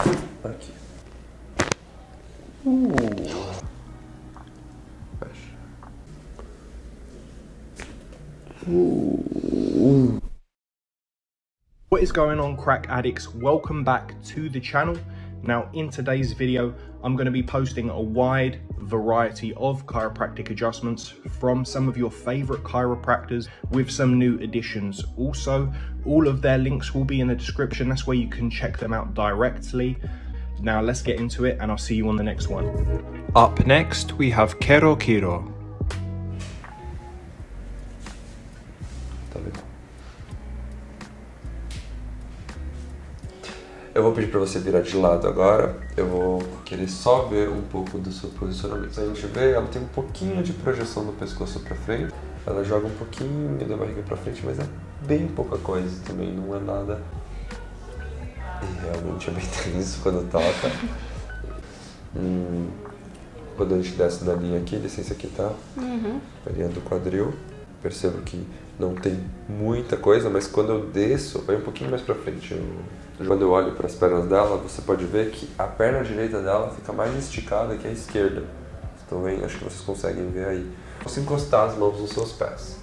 Uh. What is going on crack addicts? Welcome back to the channel. Now in today's video, I'm going to be posting a wide variety of chiropractic adjustments from some of your favorite chiropractors with some new additions. Also, all of their links will be in the description. That's where you can check them out directly. Now let's get into it and I'll see you on the next one. Up next, we have Kero Kiro. Eu vou pedir para você virar de lado agora. Eu vou querer só ver um pouco do seu posicionamento. A gente vê, ela tem um pouquinho de projeção do pescoço para frente. Ela joga um pouquinho da barriga para frente, mas é bem pouca coisa também, não é nada. E realmente é bem tenso quando toca. Hum, quando a gente desce da linha aqui, licença aqui tá? Uhum. A linha do quadril. Percebo que não tem muita coisa, mas quando eu desço, vai um pouquinho mais pra frente. Eu, quando eu olho para as pernas dela, você pode ver que a perna direita dela fica mais esticada que a esquerda. Estão vendo? Acho que vocês conseguem ver aí. Você encostar as mãos nos seus pés.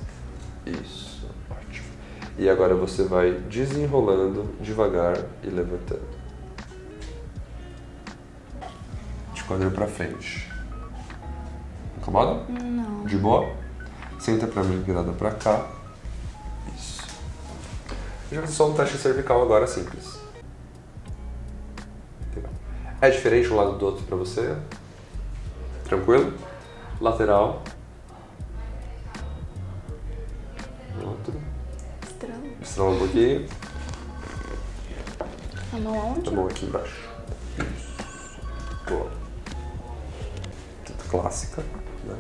Isso, ótimo. E agora você vai desenrolando devagar e levantando. De quadril pra frente. Incomoda? Não. De boa? Senta pra mim virada pra cá. Isso. Fazer só um teste cervical agora simples. É diferente um lado do outro pra você? Tranquilo? Lateral. Outro. Estranho. Estrala um pouquinho. A mão aonde? A mão aqui embaixo. Isso. Boa. Tudo clássica, né?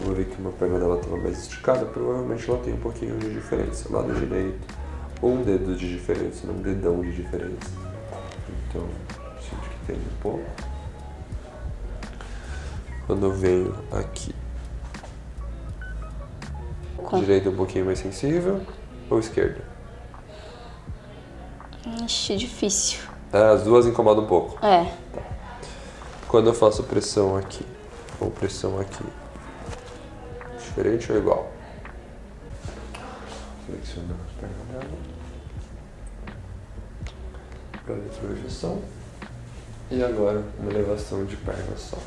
Eu vou ver que uma perna dela estava mais esticada, provavelmente ela tem um pouquinho de diferença. Lado direito, um dedo de diferença, não um dedão de diferença. Então, sinto que tem um pouco. Quando eu venho aqui, Com- direita um pouquinho mais sensível ou esquerda? Ixi, difícil. É, as duas incomodam um pouco. É. Quando eu faço pressão aqui ou pressão aqui, diferente ou igual? Flexionando a perna dela. Olha a projeção. E agora uma elevação de perna só.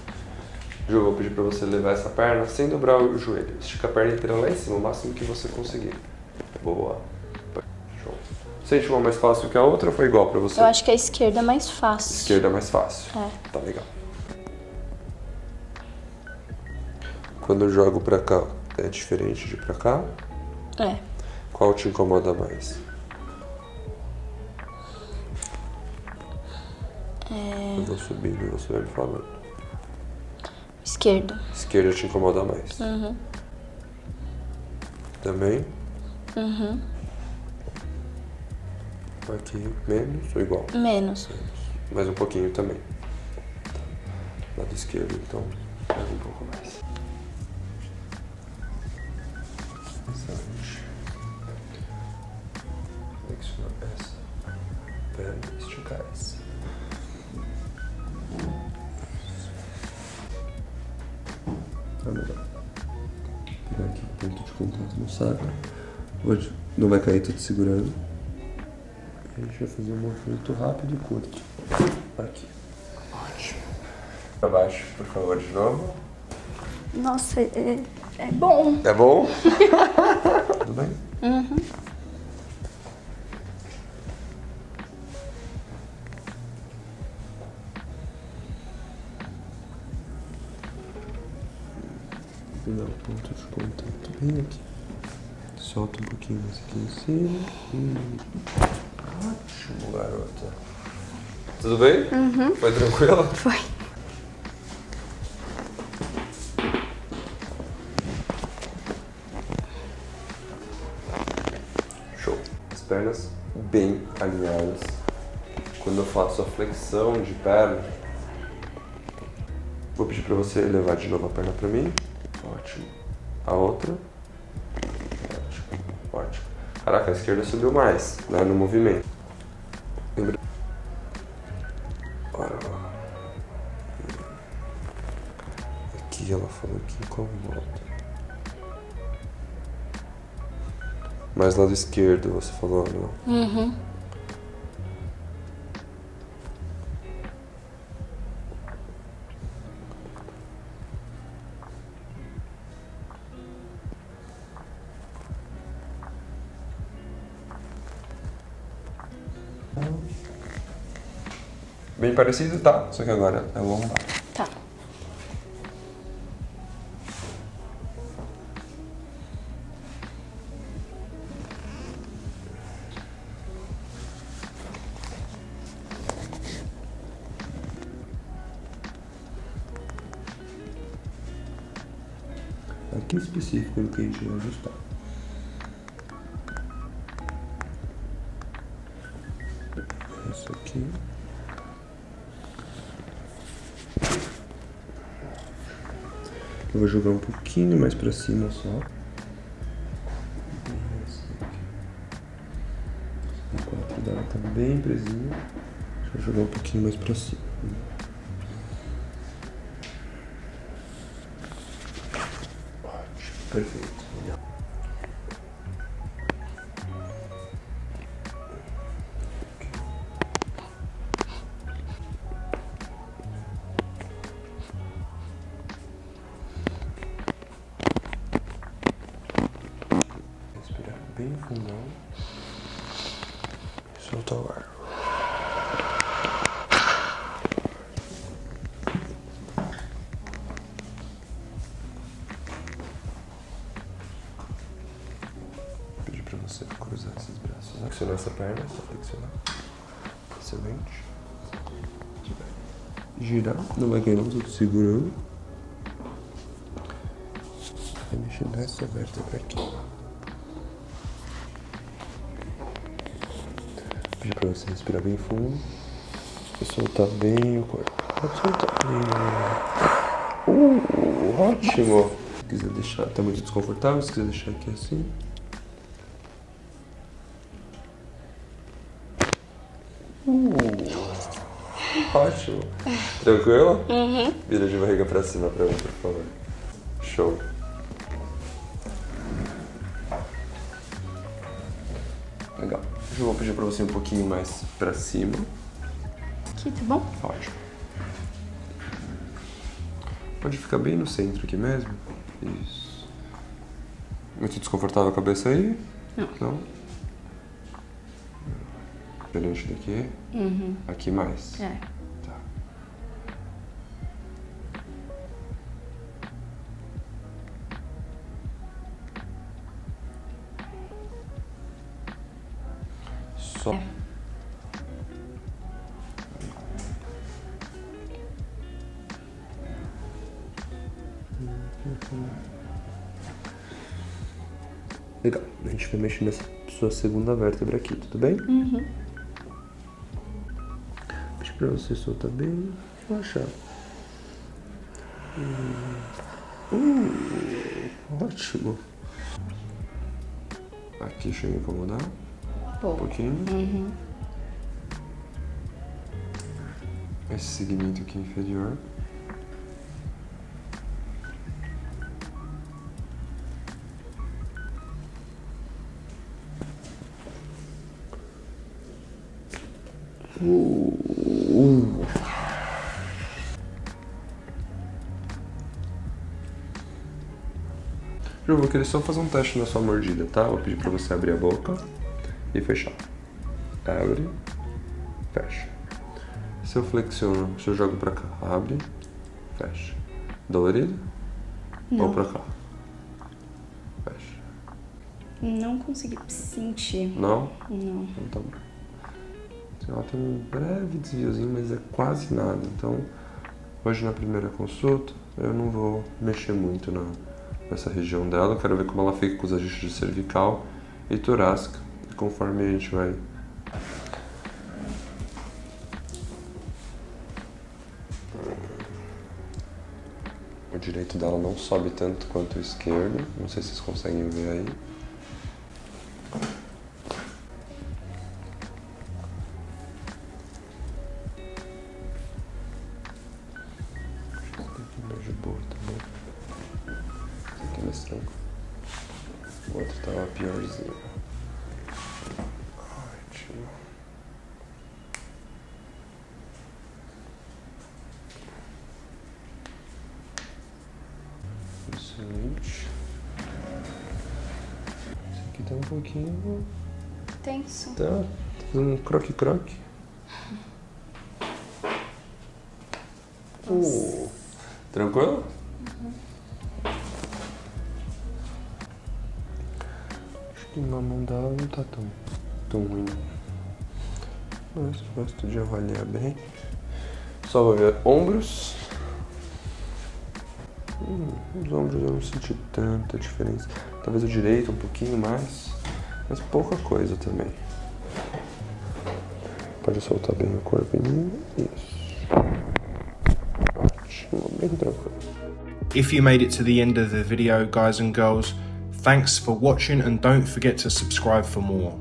Ju, eu vou pedir pra você levar essa perna sem dobrar o joelho. Estica a perna inteira lá em cima, o máximo que você conseguir. Boa. Show. Sente uma mais fácil que a outra ou foi igual pra você? Eu acho que a esquerda é mais fácil. Esquerda é mais fácil. É. Tá legal. Quando eu jogo pra cá, é diferente de pra cá? É. Qual te incomoda mais? É. Eu vou subindo e você vai me falando. Esquerda. Esquerda te incomoda mais. Uhum. Também? Uhum. Aqui menos ou igual? Menos. Mais um pouquinho também. Lado esquerdo, então, mais um pouco mais. Excelente. Flexionar essa perna e esticar essa. Tá legal. Pegar aqui o ponto de contato no saco. Hoje não vai cair tudo segurando. A gente vai fazer um movimento rápido e curto. Aqui. Ótimo. Pra baixo, por favor, de novo. Nossa, é, é bom. É bom? Tudo bem? Uhum. Dá o ponto de contato bem aqui. Solta um pouquinho mais aqui em cima. E... Ótimo, garota. Tudo bem? Uhum. Foi tranquilo? Foi. pernas bem alinhadas. Quando eu faço a flexão de perna, vou pedir para você levar de novo a perna para mim. Ótimo. A outra. Ótimo. Ótimo. Caraca, a esquerda subiu mais né, no movimento. Lembra? Aqui ela falou que incomoda. Mais lado esquerdo, você falou, não? Uhum. Bem parecido, tá? Só que agora é lombar. Aqui específico do que a gente vai ajustar. Isso aqui. Eu vou jogar um pouquinho mais pra cima só. O 4 dela tá bem presinho. Deixa eu jogar um pouquinho mais pra cima. Perfeito. Respirar bem fundão. E soltar o ar. Perna. Excelente. Girar, não vai cair não, tô segurando. Vai mexer nessa vértebra aqui. Pedir pra você respirar bem fundo e soltar bem o corpo. Pode soltar bem. Uh, ótimo! Se quiser deixar, tá muito desconfortável, se quiser deixar aqui assim. Uh, ótimo! Tranquilo? Uhum. Vira de barriga pra cima pra mim, por favor. Show. Legal. Eu vou pedir pra você um pouquinho mais pra cima. Aqui, tá bom? Ótimo. Pode ficar bem no centro aqui mesmo. Isso. Muito desconfortável a cabeça aí? Não. Não? Diferente daqui? Uhum. Aqui mais? É. Tá. Só. É. Legal. A gente vai mexer nessa sua segunda vértebra aqui, tudo bem? Uhum. Pra você soltar bem, relaxar. Hum, ótimo. Aqui chega a incomodar um Pô. pouquinho. Uhum. Esse segmento aqui inferior. Eu vou querer só fazer um teste na sua mordida, tá? Vou pedir pra você abrir a boca e fechar. Abre, fecha. Se eu flexiono, se eu jogo pra cá, abre, fecha. Dolorido? Ou Não. pra cá? Fecha. Não consegui sentir. Não? Não. Então tá bom. Ela tem um breve desviozinho, mas é quase nada. Então, hoje na primeira consulta, eu não vou mexer muito na, nessa região dela. Quero ver como ela fica com os ajustes cervical e torácica. E conforme a gente vai O direito dela não sobe tanto quanto o esquerdo. Não sei se vocês conseguem ver aí. Pouquinho. Tenso. Tá, tá fazendo um croque-croque. Uh, tranquilo? Acho que na mão dela não tá tão, tão ruim. Mas gosto de avaliar bem. Só vou ver ombros. Hum, os ombros eu não senti tanta diferença. Talvez o direito um pouquinho mais, mas pouca coisa também. Pode soltar bem o. Isso. Ótimo, bem tranquilo. If you made it to the end of the video, guys and girls, thanks for watching and don't forget to subscribe for more.